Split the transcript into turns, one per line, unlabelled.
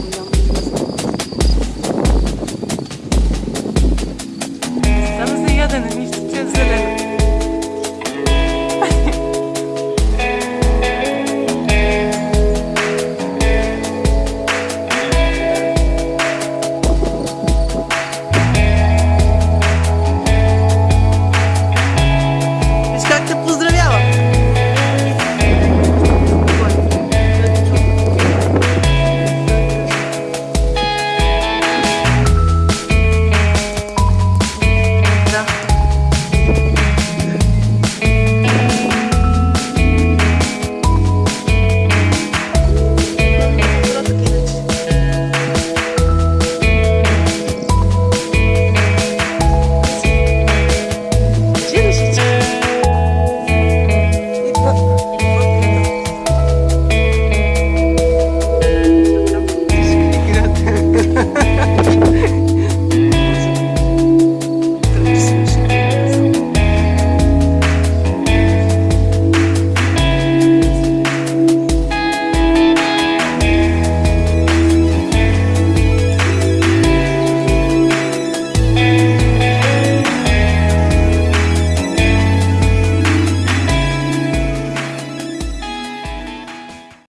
운명